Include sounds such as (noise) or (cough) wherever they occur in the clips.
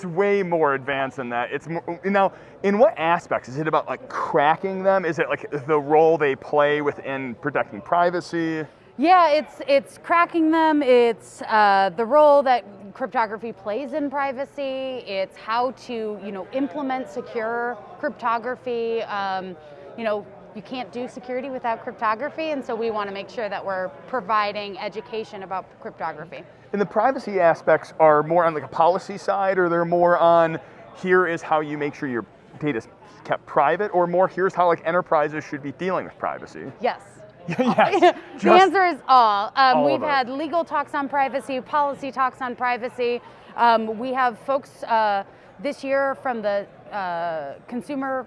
It's way more advanced than that. It's more, now in what aspects is it about like cracking them? Is it like the role they play within protecting privacy? Yeah, it's it's cracking them. It's uh, the role that cryptography plays in privacy. It's how to you know implement secure cryptography. Um, you know, you can't do security without cryptography, and so we want to make sure that we're providing education about cryptography. And the privacy aspects are more on like a policy side, or they're more on here is how you make sure your data is kept private, or more here's how like enterprises should be dealing with privacy. (laughs) Yes. (laughs) yes. (laughs) the answer is all. Um, all we've had legal talks on privacy, policy talks on privacy. Um, we have folks uh, this year from the uh, consumer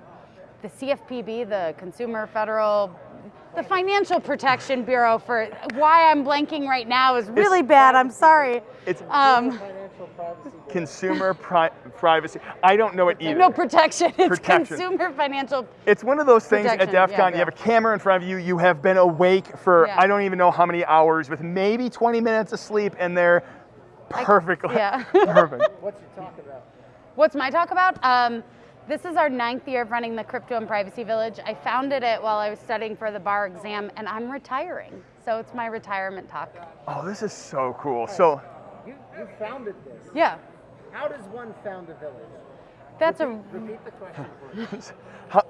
the CFPB, the Consumer Federal, the Financial Protection Bureau for why I'm blanking right now is really it's, bad. I'm sorry. It's um, consumer pri privacy. I don't know it either. No protection. It's protection. consumer financial. It's one of those things at DEF CON. Yeah, you have a camera in front of you. You have been awake for yeah. I don't even know how many hours, with maybe 20 minutes of sleep, and they're perfectly yeah. (laughs) perfect. What's your talk about? What's my talk about? Um, this is our ninth year of running the Crypto and Privacy Village. I founded it while I was studying for the bar exam, and I'm retiring. So it's my retirement talk. Oh, this is so cool. So you, you founded this. Yeah. How does one found a village? That's repeat, a repeat the question. (laughs) How,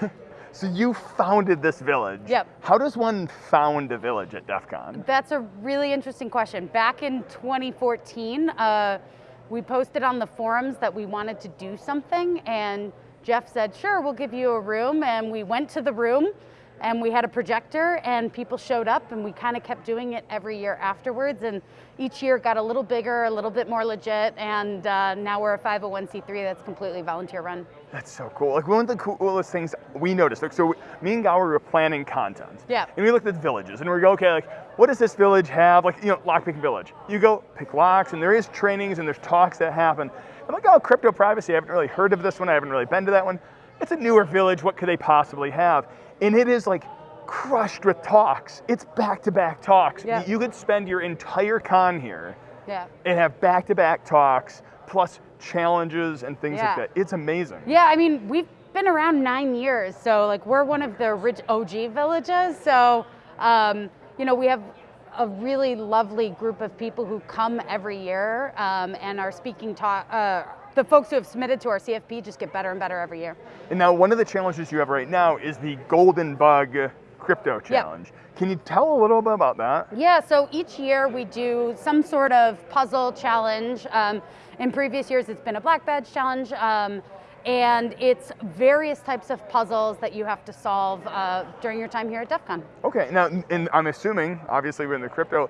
(laughs) so you founded this village. Yep. How does one found a village at DEF CON? That's a really interesting question. Back in 2014. Uh, we posted on the forums that we wanted to do something and Jeff said, sure, we'll give you a room. And we went to the room and we had a projector and people showed up and we kind of kept doing it every year afterwards. And each year got a little bigger, a little bit more legit. And uh, now we're a 501c3 that's completely volunteer run. That's so cool. Like one of the coolest things we noticed, like, so me and Gower were planning content. Yeah. And we looked at the villages and we go, okay, like what does this village have? Like, you know, lockpicking village. You go pick locks and there is trainings and there's talks that happen. I'm like, oh, crypto privacy, I haven't really heard of this one. I haven't really been to that one. It's a newer village. What could they possibly have? And it is like crushed with talks. It's back-to-back talks. Yeah. You could spend your entire con here yeah. and have back-to-back talks plus challenges and things yeah. like that. It's amazing. Yeah, I mean, we've been around nine years, so like we're one of the rich OG villages. So, um, you know, we have a really lovely group of people who come every year um, and are speaking talk. Uh, the folks who have submitted to our CFP just get better and better every year. And now one of the challenges you have right now is the Golden Bug Crypto Challenge. Yep. Can you tell a little bit about that? Yeah, so each year we do some sort of puzzle challenge. Um, in previous years, it's been a black badge challenge. Um, and it's various types of puzzles that you have to solve uh, during your time here at DEF CON. Okay, now, and I'm assuming, obviously we're in the crypto,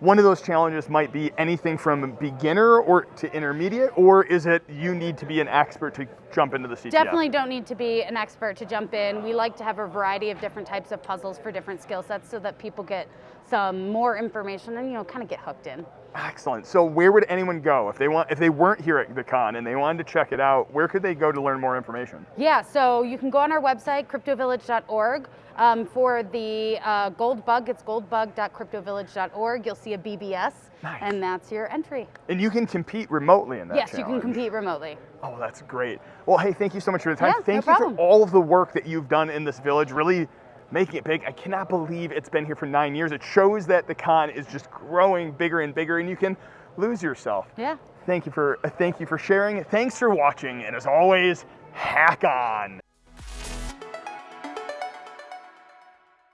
one of those challenges might be anything from beginner or to intermediate, or is it you need to be an expert to jump into the CTF? Definitely don't need to be an expert to jump in. We like to have a variety of different types of puzzles for different skill sets so that people get some more information and you know kind of get hooked in. Excellent. So where would anyone go if they want if they weren't here at the con and they wanted to check it out? Where could they go to learn more information? Yeah, so you can go on our website cryptovillage.org. Um, for the uh, gold bug, it's goldbug.cryptovillage.org. You'll see a BBS, nice. and that's your entry. And you can compete remotely in that Yes, challenge. you can compete remotely. Oh, that's great. Well, hey, thank you so much for your time. Yeah, thank no you problem. for all of the work that you've done in this village, really making it big. I cannot believe it's been here for nine years. It shows that the con is just growing bigger and bigger, and you can lose yourself. Yeah. Thank you for uh, thank you for sharing. Thanks for watching, and as always, hack on.